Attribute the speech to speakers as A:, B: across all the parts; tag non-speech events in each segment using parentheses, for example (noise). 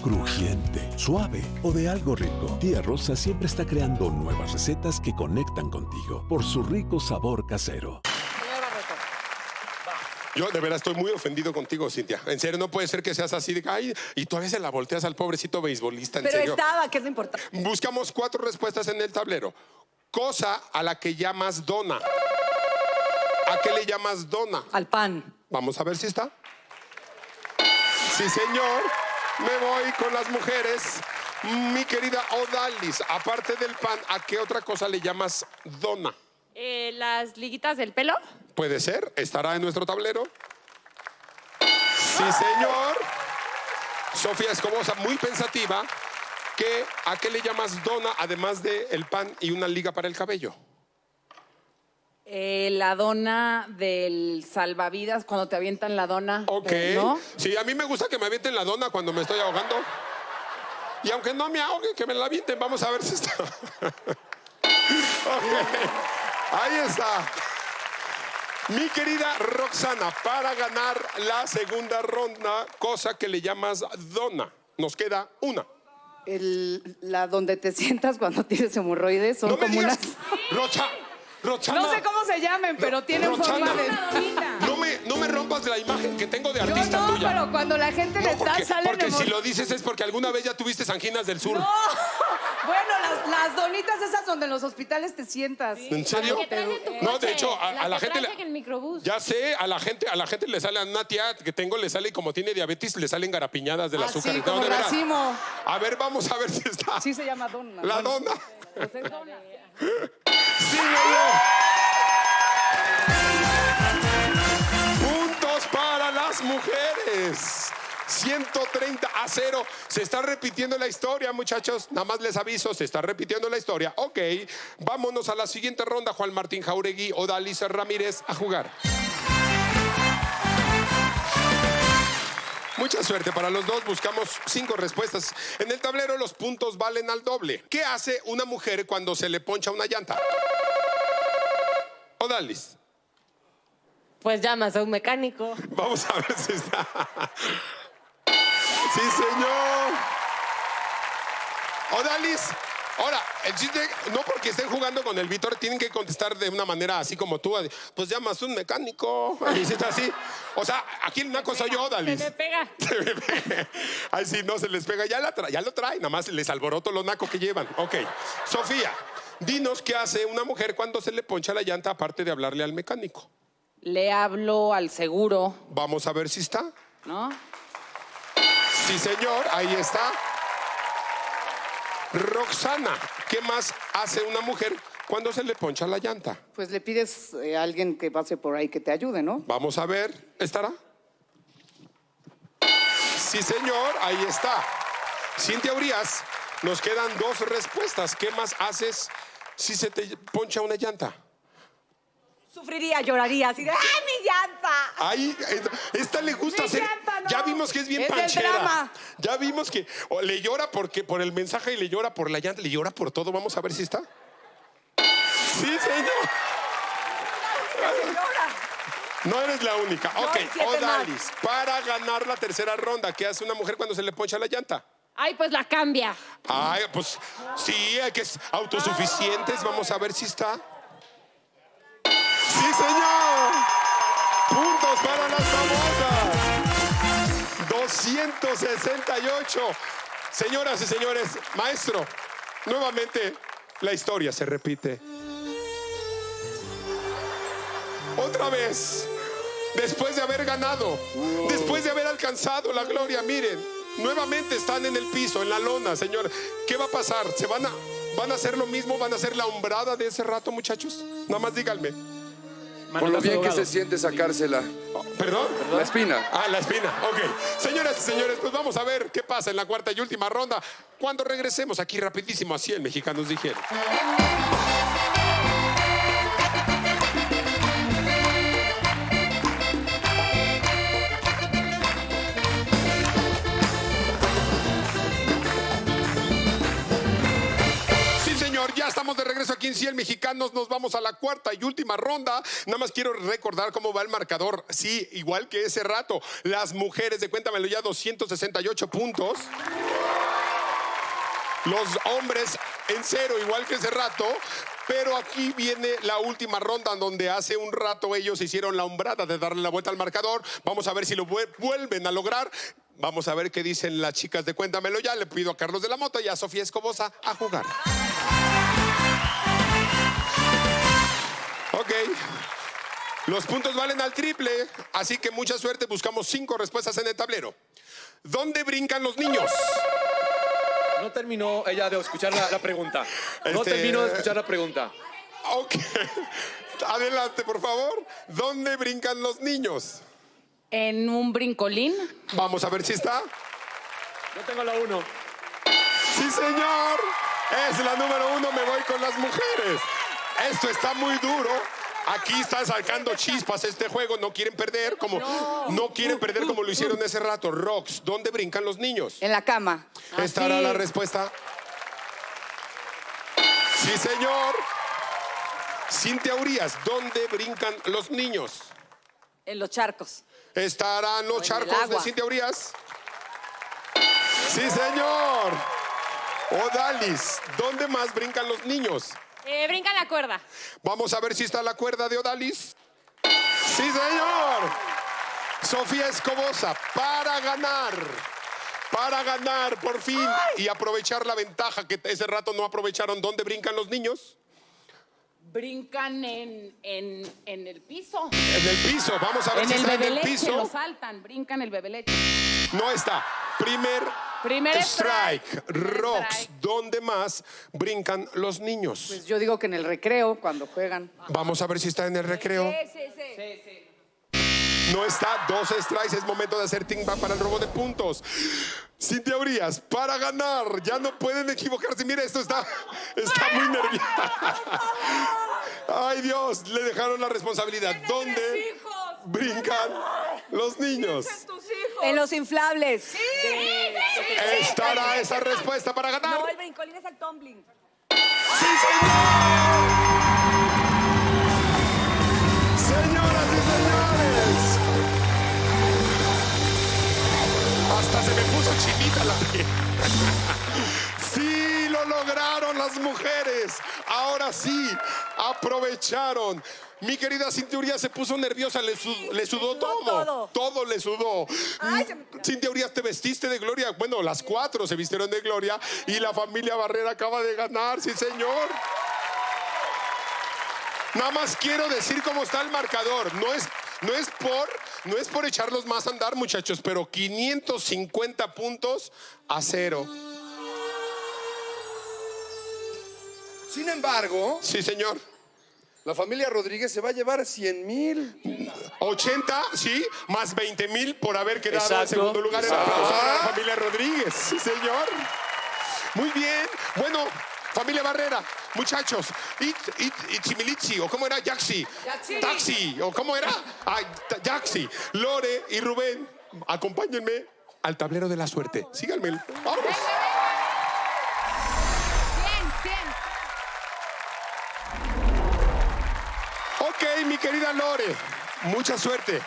A: crujiente, suave o de algo rico. Tía Rosa siempre está creando nuevas recetas que conectan contigo por su rico sabor casero.
B: Yo de verdad estoy muy ofendido contigo, Cintia. En serio, no puede ser que seas así de ay, y tú a veces la volteas al pobrecito beisbolista, en
C: Pero
B: serio.
C: estaba, que es lo importante.
B: Buscamos cuatro respuestas en el tablero. Cosa a la que llamas dona. ¿A qué le llamas dona?
C: Al pan.
B: Vamos a ver si está. Sí, señor. Me voy con las mujeres. Mi querida Odalis, aparte del pan, ¿a qué otra cosa le llamas dona?
D: Eh, las liguitas del pelo.
B: Puede ser, estará en nuestro tablero. Sí, señor. Sofía Escobosa, muy pensativa. ¿Qué, ¿A qué le llamas dona además de el pan y una liga para el cabello?
C: Eh, la dona del salvavidas, cuando te avientan la dona.
B: Ok.
C: ¿No?
B: Sí, a mí me gusta que me avienten la dona cuando me estoy ahogando. Y aunque no me ahogue, que me la avienten. Vamos a ver si está. (laughs) Ok. Ahí está. Mi querida Roxana, para ganar la segunda ronda, cosa que le llamas dona. Nos queda una.
E: El- la donde te sientas cuando tienes hemorroides son
B: No me
E: como
B: digas.
E: unas.
B: Rocha, Roxana.
E: No sé cómo se llamen, pero tienen
B: Roxana,
E: forma de.
B: No me, no me rompas la imagen que tengo de
E: Yo
B: artista
E: no,
B: tuya.
E: pero cuando la gente le
B: No,
E: da
B: porque,
E: salen
B: porque si lo dices es porque alguna vez ya tuviste anginas del sur. (laughs)
E: Bueno, las, las donitas esas donde en los hospitales te sientas.
B: ¿En serio?
D: La que traes en tu
B: No,
D: coche,
B: de hecho, a, a la
D: que
B: gente le,
D: en el microbús.
B: ya sé, a la gente, a la gente le sale a una tía que tengo le sale y como tiene diabetes le salen garapiñadas del
E: Ah,
B: azúcar.
E: sí,
B: No,
E: como
B: de veras.
E: racimo.
B: A ver, vamos a ver si está.
E: Sí se llama dona.
B: La dona.
E: pues es dona. (laughs)
B: Sí, señor. Puntos para las mujeres. 130 a 0. Se está repitiendo la historia, muchachos. Nada más les aviso, se está repitiendo la historia. Ok, vámonos a la siguiente ronda. Juan Martín Jauregui o Dalis Ramírez a jugar. Mucha suerte para los dos. Buscamos cinco respuestas. En el tablero los puntos valen al doble. ¿Qué hace una mujer cuando se le poncha una llanta? Odalis.
D: Pues llamas a un mecánico.
B: Vamos a ver si está. Sí, señor. Odalis. Ahora, el chiste, no porque estén jugando con el Víctor, tienen que contestar de una manera así como tú. Pues llamas a un mecánico. Y si está así. O sea, aquí el naco soy yo,
D: Se
B: Odalis. (laughs)
D: me pega.
B: Ay, sí, no se les pega. Ya, la tra- ya lo trae, nada más les alboroto los nacos que llevan. Ok. Sofía, dinos qué hace una mujer cuando se le poncha la llanta, aparte de hablarle al mecánico.
C: Le hablo al seguro,
B: Vamos a ver si está.
C: ¿no?
B: Sí, señor, ahí está. Roxana, ¿qué más hace una mujer cuando se le poncha la llanta?
E: Pues le pides eh, a alguien que pase por ahí que te ayude, ¿no?
B: Vamos a ver, ¿estará? Sí, señor, ahí está. Cintia Urias, nos quedan dos respuestas. ¿Qué más haces si se te poncha una llanta?
C: Sufriría, lloraría, así de ¡ay, mi llanta!
B: Ay, eh, esta le gusta
C: Mi
B: hacer.
C: llanta, no.
B: Ya vimos que es bien
C: Es del
B: panchera.
C: drama.
B: Ya vimos que o le llora porque por el mensaje y le llora por la llanta, le llora por todo. Vamos a ver si está. Sí, señor. No eres la única.
C: No,
B: ok,
C: hay siete
B: Odalis, para ganar la tercera ronda, ¿qué hace una mujer cuando se le poncha la llanta?
D: Ay, pues la cambia.
B: Ay, pues sí, hay que ser autosuficientes. Vamos a ver si está. 268. Señoras y señores, maestro, nuevamente la historia se repite. Otra vez, después de haber ganado, después de haber alcanzado la gloria, miren, nuevamente están en el piso, en la lona, señor. ¿Qué va a pasar? ¿Se van a, van a hacer lo mismo? ¿Van a hacer la hombrada de ese rato, muchachos? Nada más díganme.
F: Por lo bien que se siente sacársela.
B: ¿Perdón?
F: La espina.
B: Ah, la espina, ok. Señoras y señores, pues vamos a ver qué pasa en la cuarta y última ronda cuando regresemos aquí rapidísimo, así el Mexicanos dijeron. Aquí en Ciel Mexicanos. Nos vamos a la cuarta y última ronda. Nada más quiero recordar cómo va el marcador. Sí, igual que ese rato. Las mujeres de Cuéntamelo ya 268 puntos. Los hombres en cero, igual que ese rato. Pero aquí viene la última ronda donde hace un rato ellos hicieron la hombrada de darle la vuelta al marcador. Vamos a ver si lo vuel- vuelven a lograr. Vamos a ver qué dicen las chicas de Cuéntamelo ya. Le pido a Carlos de la Mota y a Sofía Escobosa a jugar. Los puntos valen al triple, así que mucha suerte. Buscamos cinco respuestas en el tablero. ¿Dónde brincan los niños?
G: No terminó ella de escuchar la, la pregunta. No
B: Este-
G: terminó de escuchar la pregunta.
B: Ok. Adelante, por favor. ¿Dónde brincan los niños?
C: En un brincolín.
B: Vamos a ver si está.
G: Yo tengo la uno.
B: Sí, señor. Es la número uno. Me voy con las mujeres. Esto está muy duro. Aquí está sacando chispas este juego. No quieren perder como no quieren perder como lo hicieron ese rato. Rox, ¿dónde brincan los niños?
E: En la cama.
B: ¿Estará
C: Así.
B: la respuesta? Sí, señor. Cintia Urias, ¿dónde brincan los niños?
E: En los charcos.
B: ¿Estarán los charcos de. Cintia Urias? Sí, señor. Odalis, ¿dónde más brincan los niños?
D: Eh, brinca la cuerda.
B: Vamos a ver si está la cuerda de Odalis. Sí, señor. Sofía Escobosa, para ganar. Para ganar, por fin. Y aprovechar la ventaja que ese rato no aprovecharon. ¿Dónde brincan los niños?
C: Brincan en, en, en el piso.
B: En el piso. Vamos a ver
C: En
B: si
C: el
B: está en el
C: bebeleche, lo
B: piso.
C: saltan, brincan el bebeleche.
B: No está. Primer,
C: Primer
B: strike.
C: strike.
B: ¿dónde más brincan los niños?
E: Pues yo digo que en el recreo, cuando juegan.
B: Vamos a ver si está en el recreo.
C: sí, sí.
B: No está, dos strikes, es momento de hacer timba para el robo de puntos. Cintia Urias, para ganar, ya no pueden equivocarse. Mira, esto está, está muy nerviosa. (laughs) Ay Dios, le dejaron la responsabilidad. ¿Dónde brincan los niños?
E: En los inflables.
B: ¿Estará esa respuesta para ganar?
E: el brincolín es el tumbling.
B: ¡Sí, señor! Señoras y señores. Hasta se me puso chinita la piel. Las mujeres. Ahora sí, aprovecharon. Mi querida Cintia Urias se puso nerviosa, le, su- le sudó, todo.
E: todo.
B: le sudó.
E: Ay, me-
B: Cintia Urias, te vestiste de gloria. Bueno, las cuatro se vistieron de gloria y la familia Barrera acaba de ganar, sí, señor. Nada más quiero decir cómo está el marcador. No es, no es por, no es por echarlos más a andar, muchachos, pero 550 puntos a cero.
F: Sin embargo,
B: Sí, señor.
F: la familia Rodríguez se va a llevar 100 mil.
B: 80, sí, más 20 mil por haber quedado en
G: Exacto.
B: segundo lugar. El
G: Exacto.
B: aplauso para la familia Rodríguez. Sí, señor. Muy bien. Bueno, familia Barrera, muchachos. It, it, Itzimilitzi, o cómo era, Yaxi. Taxi, o cómo era, Ay, ta- Yaxi. Lore y Rubén, acompáñenme al tablero de la suerte. Síganme. Vamos. Ok, mi querida Lore, mucha suerte.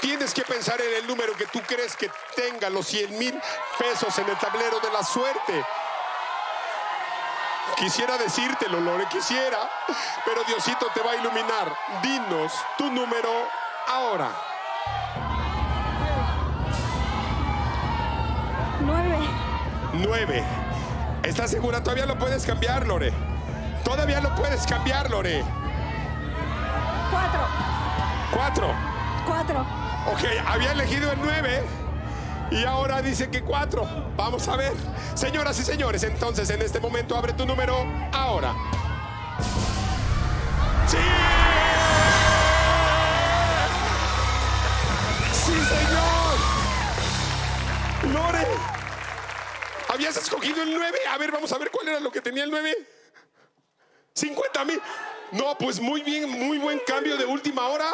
B: Tienes que pensar en el número que tú crees que tenga los 100 mil pesos en el tablero de la suerte. Quisiera decírtelo, Lore, quisiera, pero Diosito te va a iluminar. Dinos tu número ahora.
H: Nueve.
B: 9. ¿Estás segura? Todavía lo puedes cambiar, Lore. Todavía lo puedes cambiar, Lore.
H: Cuatro.
B: 4.
H: Cuatro.
B: Ok, había elegido el 9 y ahora dice que 4. Vamos a ver. Señoras y señores, entonces en este momento abre tu número ahora. ¡Sí! ¡Sí, señor! ¡Lore! ¿Habías escogido el 9? A ver, vamos a ver cuál era lo que tenía el 9. 50 mil. No, pues muy bien, muy buen cambio de última hora.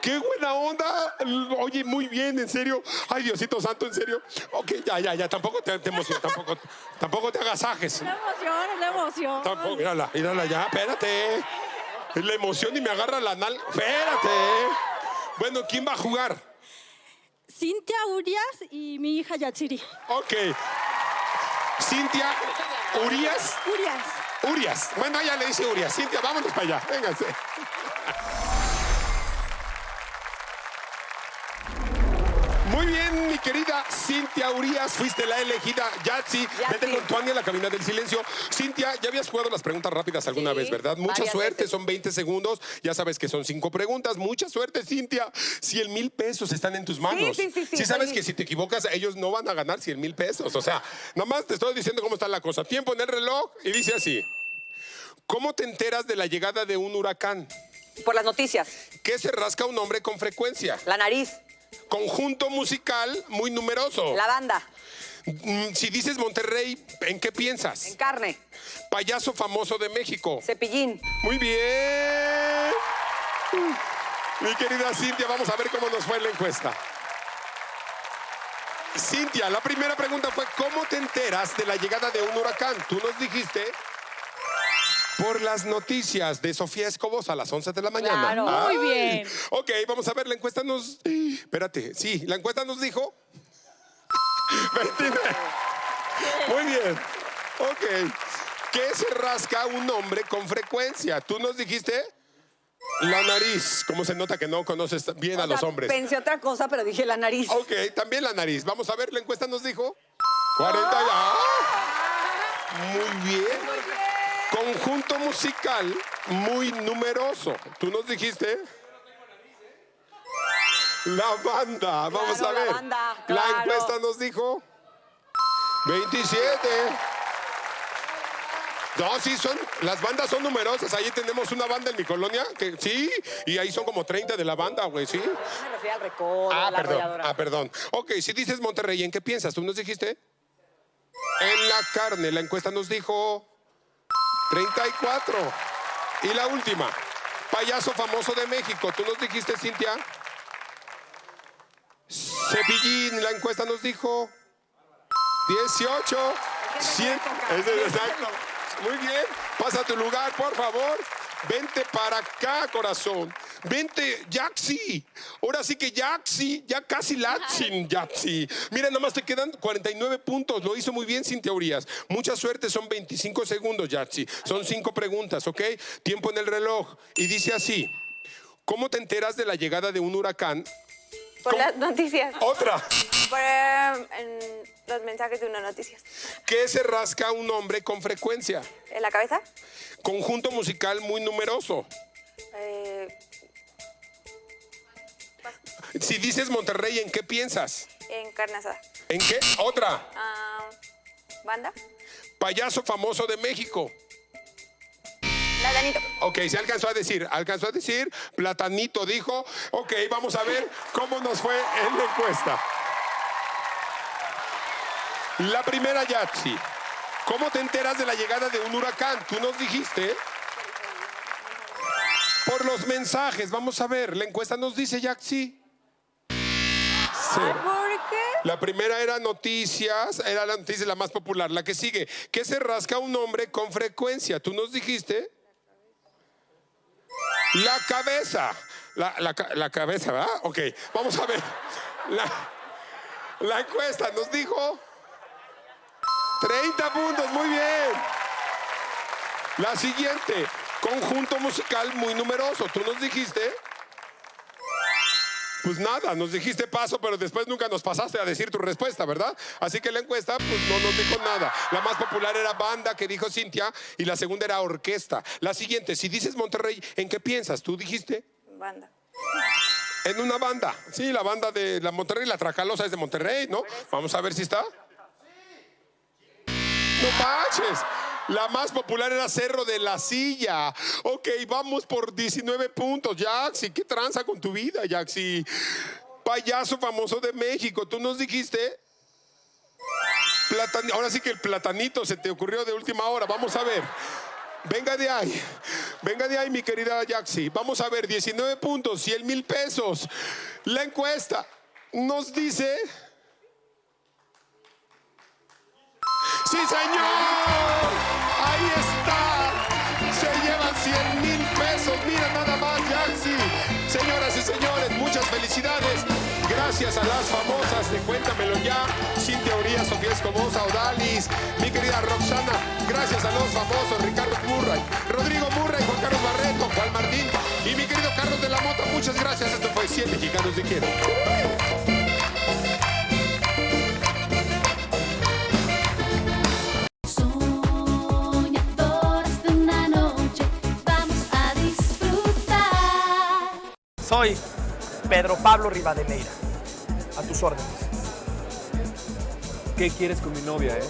B: Qué buena onda. Oye, muy bien, en serio. Ay, Diosito Santo, en serio. Ok, ya, ya, ya. Tampoco te, te emociones, tampoco, tampoco te agasajes.
H: La emoción, es la emoción.
B: Tampoco, mírala, mírala ya, espérate. Es la emoción y me agarra la nal. Espérate. Bueno, ¿quién va a jugar?
H: Cintia Urias y mi hija Yatsiri.
B: Ok. Cintia Urias.
H: Urias.
B: Urias. Bueno, ella le dice Urias. Cintia, vámonos para allá. Vénganse. Muy bien, mi querida Cintia Urias, fuiste la elegida. Yatsi, vete con tu Ania a la cabina del silencio. Cintia, ya habías jugado las preguntas rápidas alguna
C: Sí,
B: vez, ¿verdad? Mucha suerte,
C: veces.
B: son 20 segundos. Ya sabes que son cinco preguntas. Mucha suerte, Cintia. 100 mil pesos están en tus manos.
C: sí, sí, sí,
B: Sí sabes que si te equivocas, ellos no van a ganar 100 mil pesos. O sea, nomás te estoy diciendo cómo está la cosa. Tiempo en el reloj y dice así. ¿Cómo te enteras de la llegada de un huracán?
I: Por las noticias.
B: ¿Qué se rasca un hombre con frecuencia?
I: La nariz.
B: Conjunto musical muy numeroso.
I: La banda.
B: Mm, Si dices Monterrey, ¿en qué piensas?
I: En carne.
B: Payaso famoso de México.
I: Cepillín.
B: Muy bien. Mi querida Cintia, vamos a ver cómo nos fue en la encuesta. Cintia, la primera pregunta fue, ¿cómo te enteras de la llegada de un huracán? Tú nos dijiste por las noticias de Sofía Escobos a las 11 de la mañana.
C: Claro. Muy bien.
B: Ok, vamos a ver, la encuesta nos... Espérate, sí, la encuesta nos dijo... 29. (laughs) Muy bien. Ok. ¿Qué se rasca un hombre con frecuencia? Tú nos dijiste la nariz. ¿Cómo se nota que no conoces bien a los
I: sea,
B: hombres?
I: Pensé otra cosa, pero dije la nariz.
B: Ok, también la nariz. Vamos a ver, la encuesta nos dijo 40 y- ¡Ah! Muy bien. Conjunto musical muy numeroso. ¿Tú nos dijiste? La banda. Vamos
I: Claro,
B: a
I: la
B: ver.
I: banda,
B: La encuesta nos dijo 27. No, sí, son, las bandas son numerosas. Ahí tenemos una banda en mi colonia, que sí, y ahí son como 30 de la banda, güey, sí.
I: Me refiero al recodo,
B: Ah,
I: la
B: perdón.
I: arrolladora.
B: Ah, perdón. Ok, si dices Monterrey, ¿en qué piensas? ¿Tú nos dijiste? En la carne. La encuesta nos dijo 34. Y la última. Payaso famoso de México. ¿Tú nos dijiste, Cintia? Cepillín. La encuesta nos dijo 18. 100. Ese es exacto. Muy bien. Pasa a tu lugar, por favor. Vente para acá, corazón. Vente, Yaxi. Ahora sí que Yaxi, ya casi Latsin, Yaxi. Mira, nada más te quedan 49 puntos. Lo hizo muy bien sin teorías. Mucha suerte, son 25 segundos, Yaxi. Son cinco preguntas, ¿ok? Tiempo en el reloj. Y dice así: ¿Cómo te enteras de la llegada de un huracán?
J: Por las noticias.
B: Otra.
J: Por eh, en los mensajes de unas noticias.
B: ¿Qué se rasca un hombre con frecuencia?
J: ¿En la cabeza?
B: Conjunto musical muy numeroso.
J: Eh,
B: Si dices Monterrey, ¿en qué piensas?
J: en carne asada.
B: ¿En qué? Otra.
J: Ah, ¿Banda?
B: Payaso famoso de México.
J: Platanito.
B: Ok, se alcanzó a decir, alcanzó a decir, Platanito dijo, ok, vamos a ver cómo nos fue en la encuesta. La primera Yatsi, ¿cómo te enteras de la llegada de un huracán? Tú nos dijiste. Por los mensajes, vamos a ver, la encuesta nos dice Yatsi.
J: ¿Por qué?
B: La primera era noticias, era la noticia la más popular. La que sigue, ¿qué se rasca un hombre con frecuencia? ¿Tú nos dijiste? La cabeza. La, la la cabeza, ¿verdad? Ok, vamos a ver. La, la encuesta nos dijo 30 puntos, muy bien. La siguiente, conjunto musical muy numeroso. ¿Tú nos dijiste? Pues nada, nos dijiste paso, pero después nunca nos pasaste a decir tu respuesta, ¿verdad? Así que la encuesta, pues no nos dijo nada. La más popular era banda, que dijo Cintia, y la segunda era orquesta. La siguiente, si dices Monterrey, ¿en qué piensas? ¿Tú dijiste?
J: Banda.
B: En una banda. Sí, la banda de la Monterrey, la Tracalosa es de Monterrey, ¿no? Vamos a ver si está. No manches. La más popular era Cerro de la Silla. Ok, vamos por 19 puntos, Jaxi. ¿Qué tranza con tu vida, Jaxi? Payaso famoso de México. Tú nos dijiste. Platan- Ahora sí que el platanito se te ocurrió de última hora. Vamos a ver. Venga de ahí. Venga de ahí, mi querida Jaxi. Vamos a ver, 19 puntos, 100 mil pesos. La encuesta nos dice. ¡Sí, señor! Felicidades. Gracias. A las famosas de Cuéntamelo Ya, Cintia Urias, Sofía Escobosa, Odalis, mi querida Roxana. Gracias a los famosos Ricardo Murray, Rodrigo Murray, Juan Carlos Barreto, Juan Martín y mi querido Carlos de la Mota. Muchas gracias. Esto fue 100 Mexicanos de Quiero.
K: Pedro Pablo Rivadeneira. A tus órdenes.
G: ¿Qué quieres con mi novia, eh?